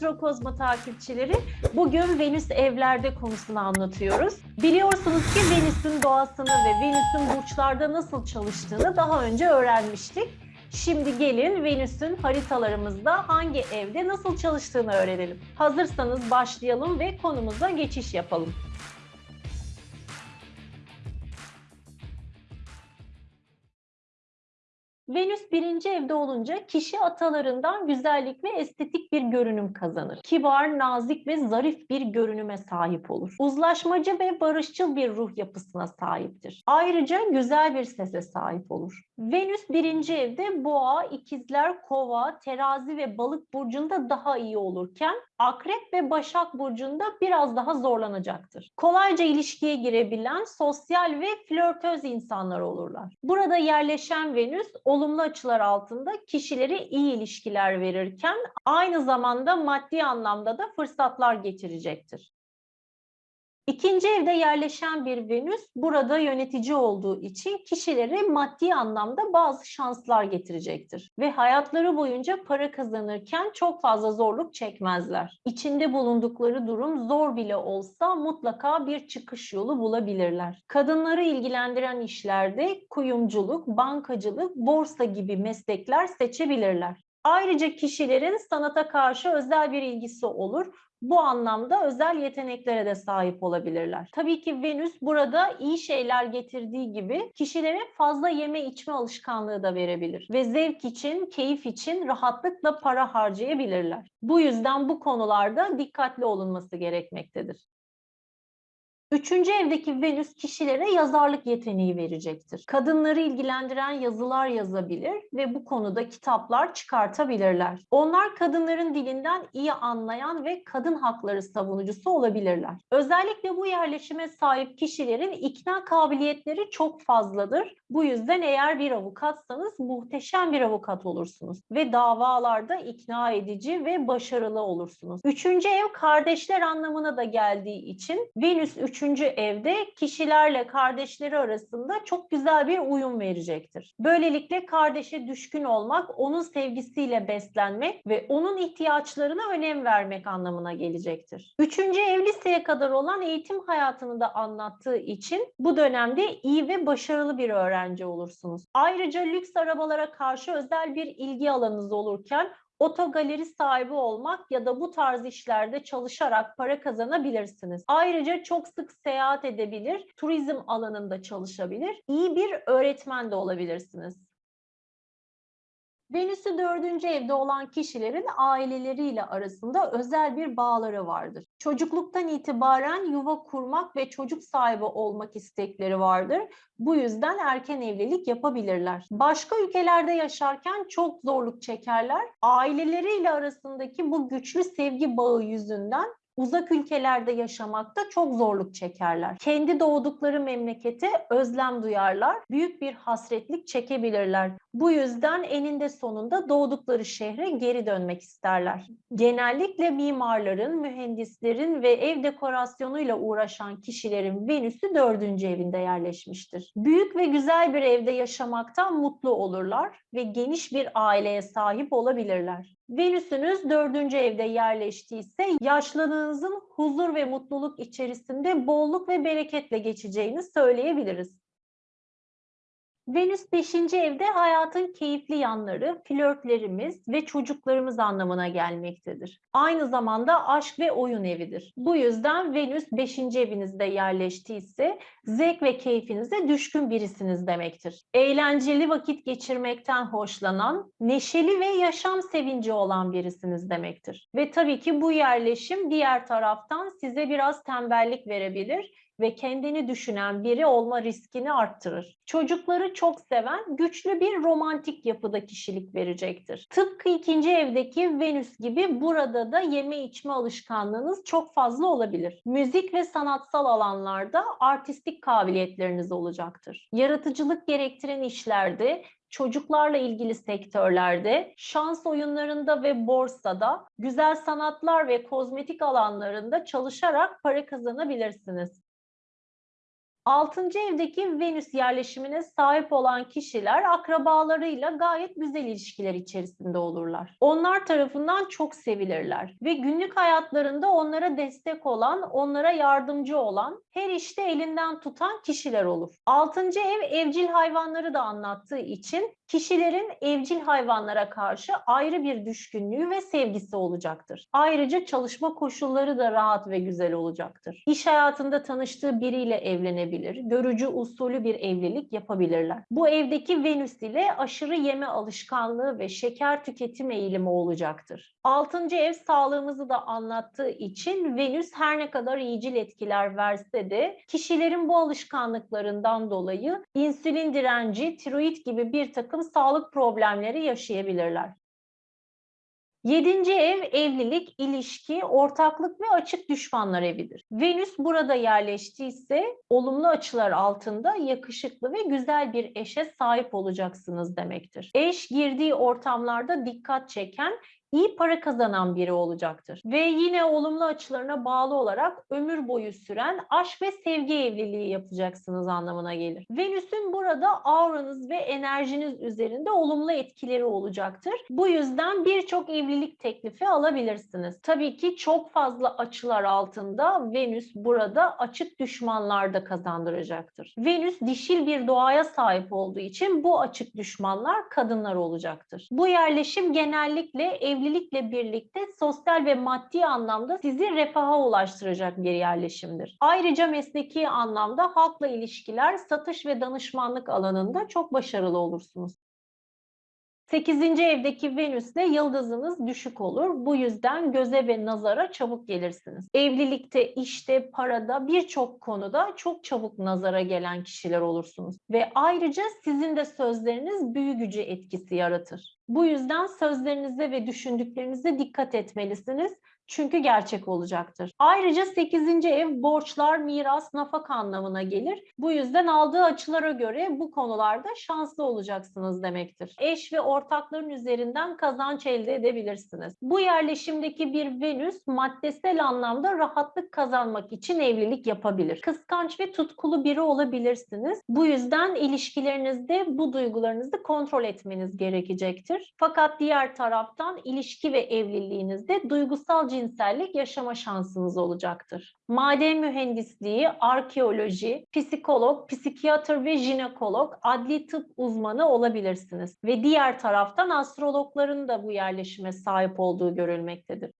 Astrokozma takipçileri. Bugün Venüs evlerde konusunu anlatıyoruz. Biliyorsunuz ki Venüs'ün doğasını ve Venüs'ün burçlarda nasıl çalıştığını daha önce öğrenmiştik. Şimdi gelin Venüs'ün haritalarımızda hangi evde nasıl çalıştığını öğrenelim. Hazırsanız başlayalım ve konumuza geçiş yapalım. Venüs birinci evde olunca kişi atalarından güzellik ve estetik bir görünüm kazanır. Kibar, nazik ve zarif bir görünüme sahip olur. Uzlaşmacı ve barışçıl bir ruh yapısına sahiptir. Ayrıca güzel bir sese sahip olur. Venüs birinci evde boğa, ikizler, kova, terazi ve balık burcunda daha iyi olurken akrep ve başak burcunda biraz daha zorlanacaktır. Kolayca ilişkiye girebilen sosyal ve flörtöz insanlar olurlar. Burada yerleşen Venüs olumlu açılar altında kişilere iyi ilişkiler verirken aynı zamanda maddi anlamda da fırsatlar getirecektir. İkinci evde yerleşen bir Venüs burada yönetici olduğu için kişilere maddi anlamda bazı şanslar getirecektir. Ve hayatları boyunca para kazanırken çok fazla zorluk çekmezler. İçinde bulundukları durum zor bile olsa mutlaka bir çıkış yolu bulabilirler. Kadınları ilgilendiren işlerde kuyumculuk, bankacılık, borsa gibi meslekler seçebilirler. Ayrıca kişilerin sanata karşı özel bir ilgisi olur bu anlamda özel yeteneklere de sahip olabilirler. Tabii ki Venüs burada iyi şeyler getirdiği gibi kişilere fazla yeme içme alışkanlığı da verebilir ve zevk için, keyif için rahatlıkla para harcayabilirler. Bu yüzden bu konularda dikkatli olunması gerekmektedir. Üçüncü evdeki Venüs kişilere yazarlık yeteneği verecektir. Kadınları ilgilendiren yazılar yazabilir ve bu konuda kitaplar çıkartabilirler. Onlar kadınların dilinden iyi anlayan ve kadın hakları savunucusu olabilirler. Özellikle bu yerleşime sahip kişilerin ikna kabiliyetleri çok fazladır. Bu yüzden eğer bir avukatsanız muhteşem bir avukat olursunuz ve davalarda ikna edici ve başarılı olursunuz. Üçüncü ev kardeşler anlamına da geldiği için Venüs üç üçüncü evde kişilerle kardeşleri arasında çok güzel bir uyum verecektir. Böylelikle kardeşe düşkün olmak, onun sevgisiyle beslenmek ve onun ihtiyaçlarına önem vermek anlamına gelecektir. Üçüncü ev liseye kadar olan eğitim hayatını da anlattığı için bu dönemde iyi ve başarılı bir öğrenci olursunuz. Ayrıca lüks arabalara karşı özel bir ilgi alanınız olurken otogaleri sahibi olmak ya da bu tarz işlerde çalışarak para kazanabilirsiniz. Ayrıca çok sık seyahat edebilir, turizm alanında çalışabilir, iyi bir öğretmen de olabilirsiniz. Venüs'ü dördüncü evde olan kişilerin aileleriyle arasında özel bir bağları vardır. Çocukluktan itibaren yuva kurmak ve çocuk sahibi olmak istekleri vardır. Bu yüzden erken evlilik yapabilirler. Başka ülkelerde yaşarken çok zorluk çekerler. Aileleriyle arasındaki bu güçlü sevgi bağı yüzünden uzak ülkelerde yaşamakta çok zorluk çekerler. Kendi doğdukları memlekete özlem duyarlar, büyük bir hasretlik çekebilirler. Bu yüzden eninde sonunda doğdukları şehre geri dönmek isterler. Genellikle mimarların, mühendislerin ve ev dekorasyonuyla uğraşan kişilerin Venüs'ü dördüncü evinde yerleşmiştir. Büyük ve güzel bir evde yaşamaktan mutlu olurlar ve geniş bir aileye sahip olabilirler. Venüs'ünüz dördüncü evde yerleştiyse yaşlılığınızın huzur ve mutluluk içerisinde bolluk ve bereketle geçeceğini söyleyebiliriz. Venüs 5. evde hayatın keyifli yanları, flörtlerimiz ve çocuklarımız anlamına gelmektedir. Aynı zamanda aşk ve oyun evidir. Bu yüzden Venüs 5. evinizde yerleştiyse zevk ve keyfinize düşkün birisiniz demektir. Eğlenceli vakit geçirmekten hoşlanan, neşeli ve yaşam sevinci olan birisiniz demektir. Ve tabii ki bu yerleşim diğer taraftan size biraz tembellik verebilir ve kendini düşünen biri olma riskini arttırır. Çocukları çok seven, güçlü bir romantik yapıda kişilik verecektir. Tıpkı ikinci evdeki Venüs gibi burada da yeme içme alışkanlığınız çok fazla olabilir. Müzik ve sanatsal alanlarda artistik kabiliyetleriniz olacaktır. Yaratıcılık gerektiren işlerde çocuklarla ilgili sektörlerde, şans oyunlarında ve borsada, güzel sanatlar ve kozmetik alanlarında çalışarak para kazanabilirsiniz. Altıncı evdeki Venüs yerleşimine sahip olan kişiler akrabalarıyla gayet güzel ilişkiler içerisinde olurlar. Onlar tarafından çok sevilirler ve günlük hayatlarında onlara destek olan, onlara yardımcı olan, her işte elinden tutan kişiler olur. Altıncı ev evcil hayvanları da anlattığı için kişilerin evcil hayvanlara karşı ayrı bir düşkünlüğü ve sevgisi olacaktır. Ayrıca çalışma koşulları da rahat ve güzel olacaktır. İş hayatında tanıştığı biriyle evlenebilir, görücü usulü bir evlilik yapabilirler. Bu evdeki Venüs ile aşırı yeme alışkanlığı ve şeker tüketim eğilimi olacaktır. Altıncı ev sağlığımızı da anlattığı için Venüs her ne kadar iyicil etkiler verse de kişilerin bu alışkanlıklarından dolayı insülin direnci, tiroid gibi bir takım sağlık problemleri yaşayabilirler. Yedinci ev evlilik, ilişki, ortaklık ve açık düşmanlar evidir. Venüs burada yerleştiyse olumlu açılar altında yakışıklı ve güzel bir eşe sahip olacaksınız demektir. Eş girdiği ortamlarda dikkat çeken iyi para kazanan biri olacaktır. Ve yine olumlu açılarına bağlı olarak ömür boyu süren aşk ve sevgi evliliği yapacaksınız anlamına gelir. Venüs'ün burada auranız ve enerjiniz üzerinde olumlu etkileri olacaktır. Bu yüzden birçok evlilik teklifi alabilirsiniz. Tabii ki çok fazla açılar altında Venüs burada açık düşmanlar da kazandıracaktır. Venüs dişil bir doğaya sahip olduğu için bu açık düşmanlar kadınlar olacaktır. Bu yerleşim genellikle ev evlilikle birlikte sosyal ve maddi anlamda sizi refaha ulaştıracak bir yerleşimdir. Ayrıca mesleki anlamda halkla ilişkiler, satış ve danışmanlık alanında çok başarılı olursunuz. 8. evdeki Venüs'le yıldızınız düşük olur. Bu yüzden göze ve nazara çabuk gelirsiniz. Evlilikte, işte, parada birçok konuda çok çabuk nazara gelen kişiler olursunuz. Ve ayrıca sizin de sözleriniz büyü gücü etkisi yaratır. Bu yüzden sözlerinize ve düşündüklerinize dikkat etmelisiniz çünkü gerçek olacaktır. Ayrıca 8. ev borçlar, miras, nafak anlamına gelir. Bu yüzden aldığı açılara göre bu konularda şanslı olacaksınız demektir. Eş ve ortakların üzerinden kazanç elde edebilirsiniz. Bu yerleşimdeki bir Venüs maddesel anlamda rahatlık kazanmak için evlilik yapabilir. Kıskanç ve tutkulu biri olabilirsiniz. Bu yüzden ilişkilerinizde bu duygularınızı kontrol etmeniz gerekecektir. Fakat diğer taraftan ilişki ve evliliğinizde duygusal cinsellik yaşama şansınız olacaktır. Maden mühendisliği, arkeoloji, psikolog, psikiyatr ve jinekolog, adli tıp uzmanı olabilirsiniz. Ve diğer taraftan astrologların da bu yerleşime sahip olduğu görülmektedir.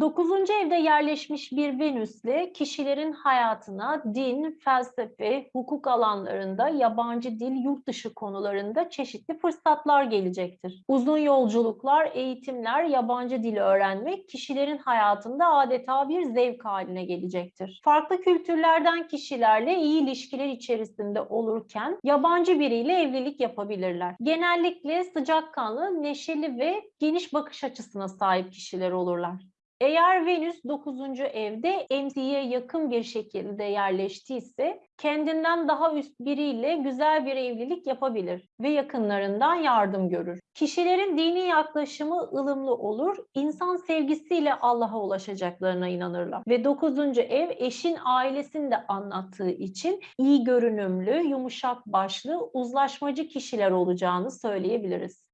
Dokuzuncu evde yerleşmiş bir Venüs'le kişilerin hayatına din, felsefe, hukuk alanlarında, yabancı dil, yurt dışı konularında çeşitli fırsatlar gelecektir. Uzun yolculuklar, eğitimler, yabancı dil öğrenmek kişilerin hayatında adeta bir zevk haline gelecektir. Farklı kültürlerden kişilerle iyi ilişkiler içerisinde olurken yabancı biriyle evlilik yapabilirler. Genellikle sıcakkanlı, neşeli ve geniş bakış açısına sahip kişiler olurlar. Eğer Venüs 9. evde MC'ye yakın bir şekilde yerleştiyse kendinden daha üst biriyle güzel bir evlilik yapabilir ve yakınlarından yardım görür. Kişilerin dini yaklaşımı ılımlı olur, insan sevgisiyle Allah'a ulaşacaklarına inanırlar. Ve 9. ev eşin ailesini de anlattığı için iyi görünümlü, yumuşak başlı, uzlaşmacı kişiler olacağını söyleyebiliriz.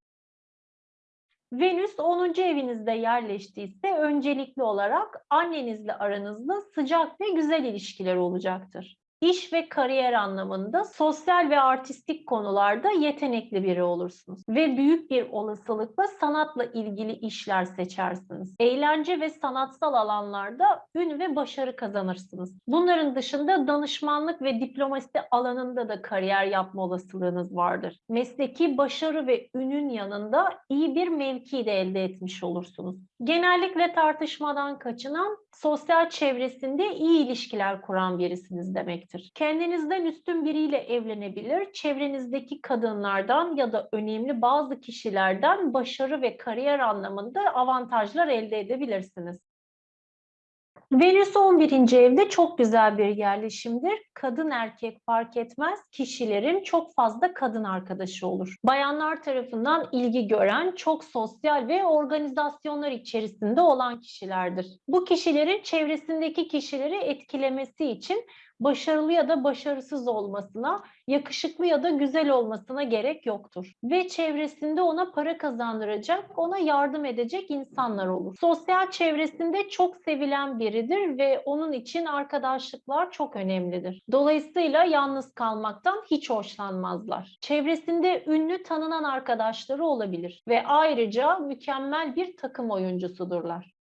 Venüs 10. evinizde yerleştiyse öncelikli olarak annenizle aranızda sıcak ve güzel ilişkiler olacaktır iş ve kariyer anlamında sosyal ve artistik konularda yetenekli biri olursunuz ve büyük bir olasılıkla sanatla ilgili işler seçersiniz. Eğlence ve sanatsal alanlarda ün ve başarı kazanırsınız. Bunların dışında danışmanlık ve diplomasi alanında da kariyer yapma olasılığınız vardır. Mesleki başarı ve ünün yanında iyi bir mevki de elde etmiş olursunuz. Genellikle tartışmadan kaçınan, sosyal çevresinde iyi ilişkiler kuran birisiniz demektir. Kendinizden üstün biriyle evlenebilir, çevrenizdeki kadınlardan ya da önemli bazı kişilerden başarı ve kariyer anlamında avantajlar elde edebilirsiniz. Venüs 11. evde çok güzel bir yerleşimdir. Kadın erkek fark etmez kişilerin çok fazla kadın arkadaşı olur. Bayanlar tarafından ilgi gören, çok sosyal ve organizasyonlar içerisinde olan kişilerdir. Bu kişilerin çevresindeki kişileri etkilemesi için başarılı ya da başarısız olmasına, yakışıklı ya da güzel olmasına gerek yoktur. Ve çevresinde ona para kazandıracak, ona yardım edecek insanlar olur. Sosyal çevresinde çok sevilen biridir ve onun için arkadaşlıklar çok önemlidir. Dolayısıyla yalnız kalmaktan hiç hoşlanmazlar. Çevresinde ünlü tanınan arkadaşları olabilir ve ayrıca mükemmel bir takım oyuncusudurlar.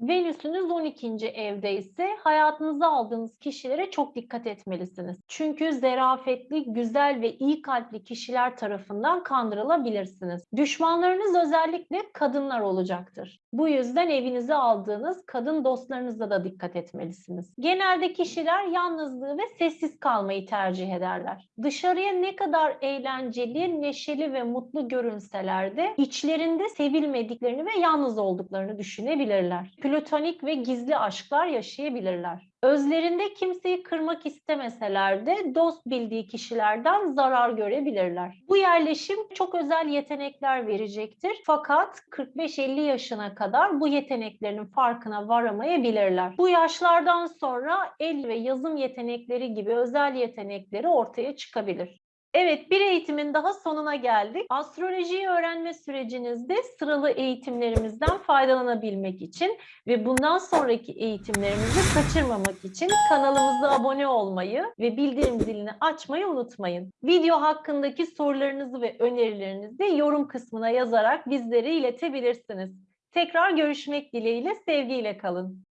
Venüs'ünüz 12. evde ise hayatınıza aldığınız kişilere çok dikkat etmelisiniz. Çünkü zerafetli, güzel ve iyi kalpli kişiler tarafından kandırılabilirsiniz. Düşmanlarınız özellikle kadınlar olacaktır. Bu yüzden evinize aldığınız kadın dostlarınıza da dikkat etmelisiniz. Genelde kişiler yalnızlığı ve sessiz kalmayı tercih ederler. Dışarıya ne kadar eğlenceli, neşeli ve mutlu görünseler de içlerinde sevilmediklerini ve yalnız olduklarını düşünebilirler platonik ve gizli aşklar yaşayabilirler. Özlerinde kimseyi kırmak istemeseler de dost bildiği kişilerden zarar görebilirler. Bu yerleşim çok özel yetenekler verecektir. Fakat 45-50 yaşına kadar bu yeteneklerin farkına varamayabilirler. Bu yaşlardan sonra el ve yazım yetenekleri gibi özel yetenekleri ortaya çıkabilir. Evet, bir eğitimin daha sonuna geldik. Astrolojiyi öğrenme sürecinizde sıralı eğitimlerimizden faydalanabilmek için ve bundan sonraki eğitimlerimizi kaçırmamak için kanalımıza abone olmayı ve bildirim zilini açmayı unutmayın. Video hakkındaki sorularınızı ve önerilerinizi yorum kısmına yazarak bizlere iletebilirsiniz. Tekrar görüşmek dileğiyle, sevgiyle kalın.